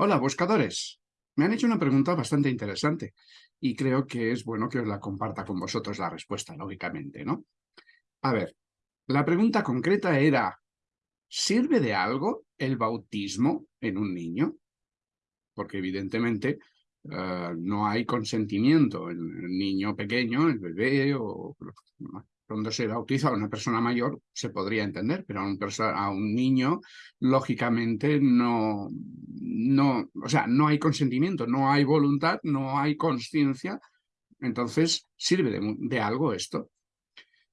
Hola, buscadores. Me han hecho una pregunta bastante interesante y creo que es bueno que os la comparta con vosotros la respuesta, lógicamente, ¿no? A ver, la pregunta concreta era, ¿sirve de algo el bautismo en un niño? Porque evidentemente eh, no hay consentimiento en el niño pequeño, el bebé o cuando se bautiza a una persona mayor se podría entender, pero a un, a un niño, lógicamente, no, no, o sea, no hay consentimiento, no hay voluntad, no hay conciencia, entonces, ¿sirve de, de, algo esto?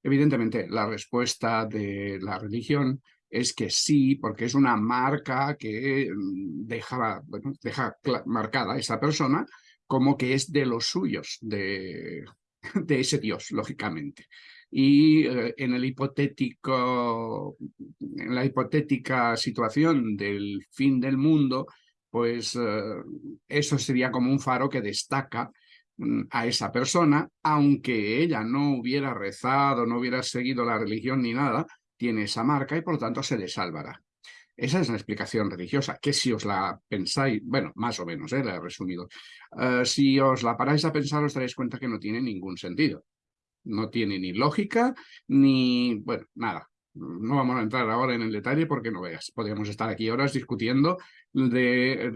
Evidentemente, la respuesta de la religión es que sí, porque es una marca que mm, deja, bueno, deja marcada a esa persona como que es de los suyos, de, de ese Dios, lógicamente y eh, en, el hipotético, en la hipotética situación del fin del mundo, pues eh, eso sería como un faro que destaca mm, a esa persona, aunque ella no hubiera rezado, no hubiera seguido la religión ni nada, tiene esa marca y por tanto se le salvará. Esa es la explicación religiosa, que si os la pensáis, bueno, más o menos, ¿eh? la he resumido, eh, si os la paráis a pensar os daréis cuenta que no tiene ningún sentido. No tiene ni lógica, ni... bueno, nada. No vamos a entrar ahora en el detalle porque no veas. Podríamos estar aquí horas discutiendo de eh,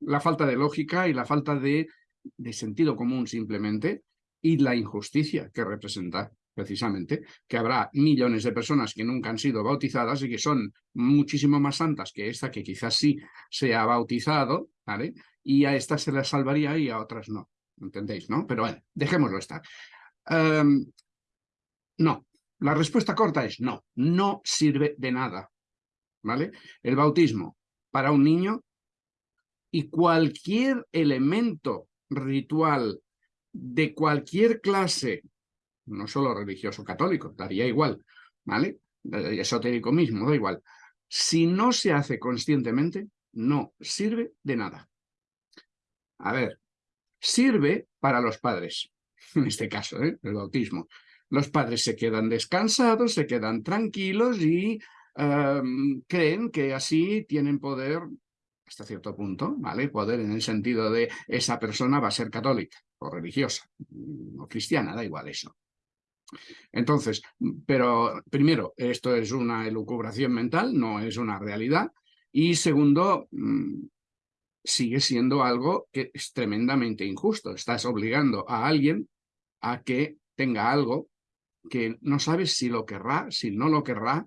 la falta de lógica y la falta de, de sentido común simplemente y la injusticia que representa precisamente, que habrá millones de personas que nunca han sido bautizadas y que son muchísimo más santas que esta que quizás sí se ha bautizado, ¿vale? Y a esta se la salvaría y a otras no. ¿entendéis? ¿no? Pero bueno, dejémoslo estar. Em, no, la respuesta corta es no, no sirve de nada, ¿vale? El bautismo para un niño y cualquier elemento ritual de cualquier clase, no solo religioso católico, daría igual, ¿vale? Esotérico mismo, da igual. Si no se hace conscientemente, no sirve de nada. A ver, sirve para los padres, en este caso, ¿eh? el bautismo. Los padres se quedan descansados, se quedan tranquilos y em, creen que así tienen poder hasta cierto punto, ¿vale? Poder en el sentido de esa persona va a ser católica o religiosa o cristiana, da igual eso. Entonces, pero primero, esto es una elucubración mental, no es una realidad. Y segundo, mm, sigue siendo algo que es tremendamente injusto. Estás obligando a alguien a que tenga algo que no sabes si lo querrá, si no lo querrá.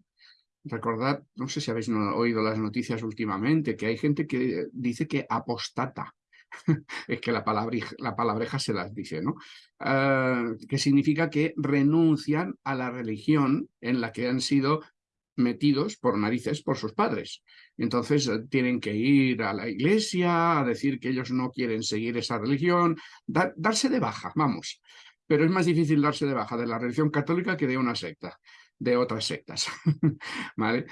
Recordad, no sé si habéis oído las noticias últimamente, que hay gente que dice que apostata. es que la, palabreja, la palabreja se las dice, ¿no? Ah, que significa que renuncian a la religión en la que han sido metidos por narices por sus padres. Entonces eh, tienen que ir a la iglesia a decir que ellos no quieren seguir esa religión, darse de baja, vamos. Pero es más difícil darse de baja de la religión católica que de una secta, de otras sectas. ¿Vale?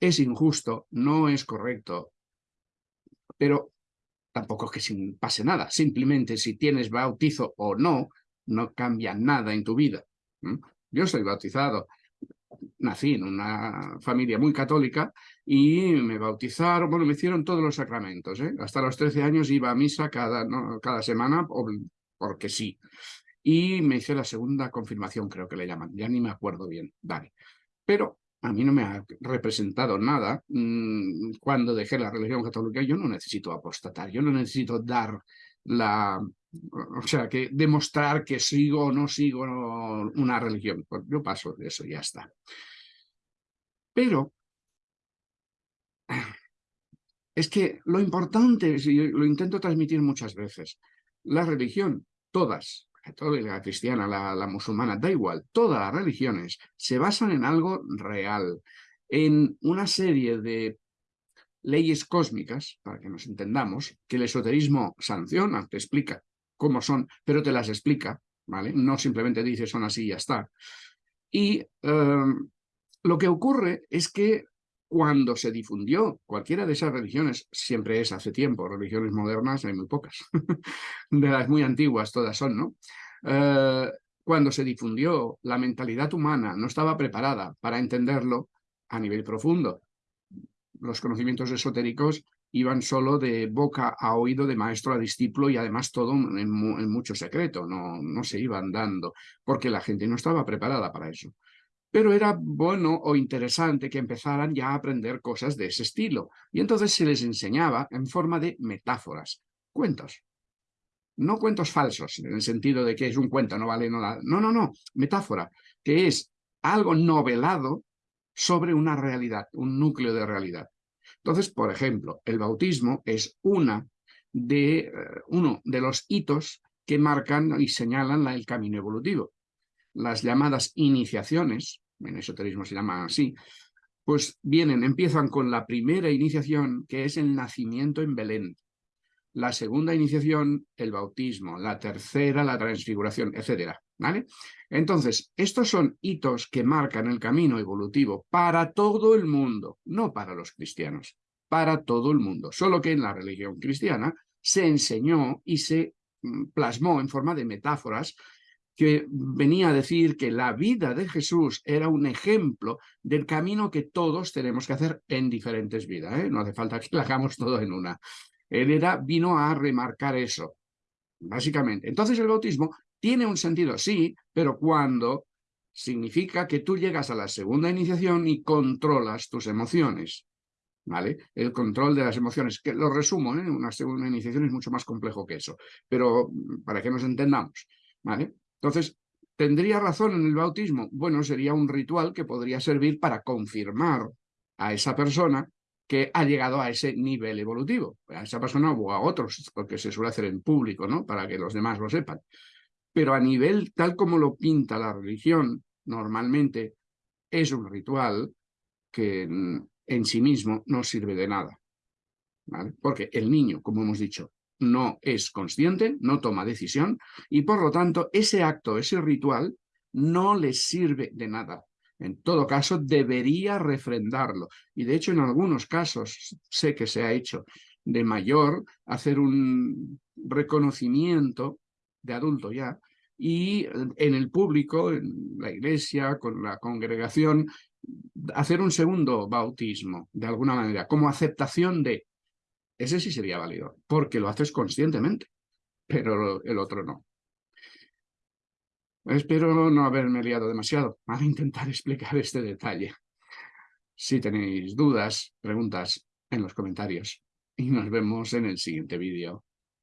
es injusto, no es correcto, pero tampoco es que pase nada. Simplemente si tienes bautizo o no, no cambia nada en tu vida. Yo soy bautizado, nací en una familia muy católica y me bautizaron, bueno, me hicieron todos los sacramentos. ¿eh? Hasta los 13 años iba a misa cada, cada semana porque sí. Y me hice la segunda confirmación, creo que le llaman, ya ni me acuerdo bien. Vale. Pero a mí no me ha representado nada mm, cuando dejé la religión católica. Yo no necesito apostatar, yo no necesito dar la... O sea, que demostrar que sigo o no sigo una religión. Pues yo paso de eso ya está. Pero es que lo importante, y lo intento transmitir muchas veces, la religión, todas, la cristiana, la, musulmana, da igual, todas las religiones se basan en algo real, en una serie de leyes cósmicas, para que nos entendamos, que el esoterismo sanciona, te explica cómo son, pero te las explica, ¿vale? No simplemente dice son así y ya está. Y em, lo que ocurre es que cuando se difundió cualquiera de esas religiones, siempre es hace tiempo, religiones modernas hay muy pocas, de las muy antiguas todas son, ¿no? Eh, cuando se difundió la mentalidad humana no estaba preparada para entenderlo a nivel profundo. los conocimientos esotéricos iban solo de boca a oído, de maestro a discípulo y además todo en, mucho secreto, no, no se iban dando, porque la gente no estaba preparada para eso. Pero era bueno o interesante que empezaran ya a aprender cosas de ese estilo. Y entonces se les enseñaba en forma de metáforas, cuentos. No cuentos falsos, en el sentido de que es un cuento, no vale nada. No, no, no, metáfora, que es algo novelado sobre una realidad, un núcleo de realidad. Entonces, por ejemplo, el bautismo es una de, eh, uno de los hitos que marcan y señalan el camino evolutivo. Las llamadas iniciaciones, en esoterismo se llama así, pues vienen, empiezan con la primera iniciación, que es el nacimiento en Belén. La segunda iniciación, el bautismo. La tercera, la transfiguración, etcétera. ¿Vale? Entonces, estos son hitos que marcan el camino evolutivo para todo el mundo, no para los cristianos, para todo el mundo. Solo que en la religión cristiana se enseñó y se mm, plasmó en forma de metáforas que venía a decir que la vida de Jesús era un ejemplo del camino que todos tenemos que hacer en diferentes vidas. ¿eh? No hace falta que lo hagamos todo en una. Él era, vino a remarcar eso, básicamente. Entonces el bautismo tiene un sentido, sí, pero cuando significa que tú llegas a la segunda iniciación y controlas tus emociones. ¿Vale? El control de las emociones, que lo resumo, ¿eh? una segunda iniciación es mucho más complejo que eso, pero para que nos entendamos, ¿vale? Entonces, ¿tendría razón en el bautismo? Bueno, sería un ritual que podría servir para confirmar a esa persona que ha llegado a ese nivel evolutivo, a esa persona o a otros, porque se suele hacer en público, ¿no? Para que los demás lo sepan pero a nivel tal como lo pinta la religión, normalmente es un ritual que en sí mismo no sirve de nada. Porque el niño, como hemos dicho, no es consciente, no toma decisión, y por lo tanto ese acto, ese ritual, no le sirve de nada. En todo caso, debería refrendarlo. Y de hecho, en algunos casos, sé que se ha hecho de mayor, hacer un reconocimiento de adulto ya, y en el público, en la iglesia, con la congregación, hacer un segundo bautismo, de alguna manera, como aceptación de... Ese sí sería válido, porque lo haces conscientemente, pero el otro no. Espero no haberme liado demasiado al intentar explicar este detalle. Si tenéis dudas, preguntas, en los comentarios. Y nos vemos en el siguiente vídeo.